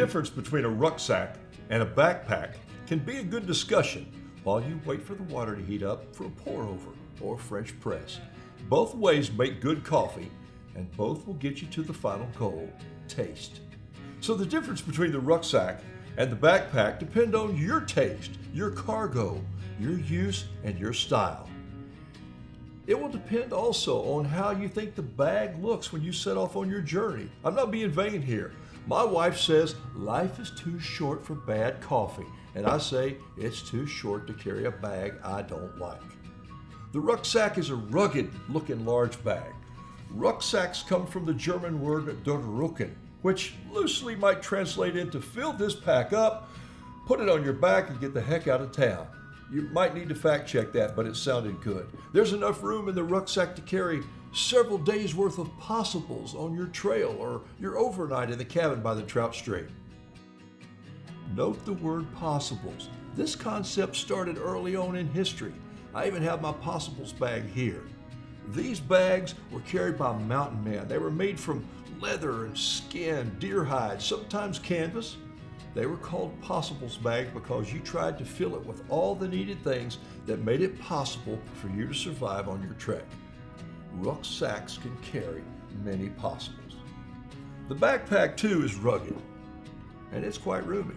difference between a rucksack and a backpack can be a good discussion while you wait for the water to heat up for a pour over or French press. Both ways make good coffee and both will get you to the final goal, taste. So the difference between the rucksack and the backpack depend on your taste, your cargo, your use, and your style. It will depend also on how you think the bag looks when you set off on your journey. I'm not being vain here. My wife says life is too short for bad coffee, and I say it's too short to carry a bag I don't like. The rucksack is a rugged looking large bag. Rucksacks come from the German word Durchrucken, which loosely might translate into fill this pack up, put it on your back, and get the heck out of town. You might need to fact check that, but it sounded good. There's enough room in the rucksack to carry several days worth of possibles on your trail or your overnight in the cabin by the trout stream. Note the word possibles. This concept started early on in history. I even have my possibles bag here. These bags were carried by mountain men. They were made from leather and skin, deer hide, sometimes canvas. They were called possibles bags because you tried to fill it with all the needed things that made it possible for you to survive on your trek. Rucksacks can carry many possibles. The backpack too is rugged and it's quite roomy.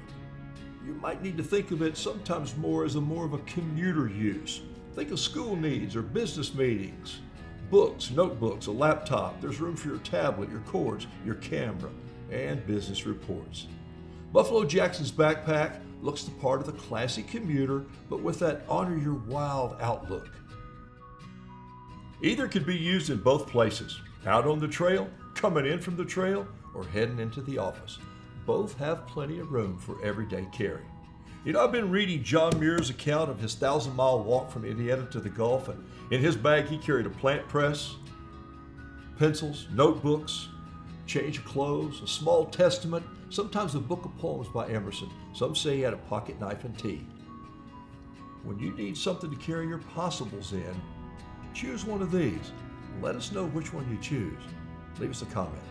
You might need to think of it sometimes more as a more of a commuter use. Think of school needs or business meetings, books, notebooks, a laptop. There's room for your tablet, your cords, your camera, and business reports. Buffalo Jackson's backpack looks the part of the classic commuter, but with that honor your wild outlook. Either could be used in both places, out on the trail, coming in from the trail, or heading into the office. Both have plenty of room for everyday carry. You know, I've been reading John Muir's account of his thousand mile walk from Indiana to the Gulf, and in his bag he carried a plant press, pencils, notebooks, change of clothes, a small testament, sometimes a book of poems by Emerson. Some say he had a pocket knife and tea. When you need something to carry your possibles in, choose one of these. Let us know which one you choose. Leave us a comment.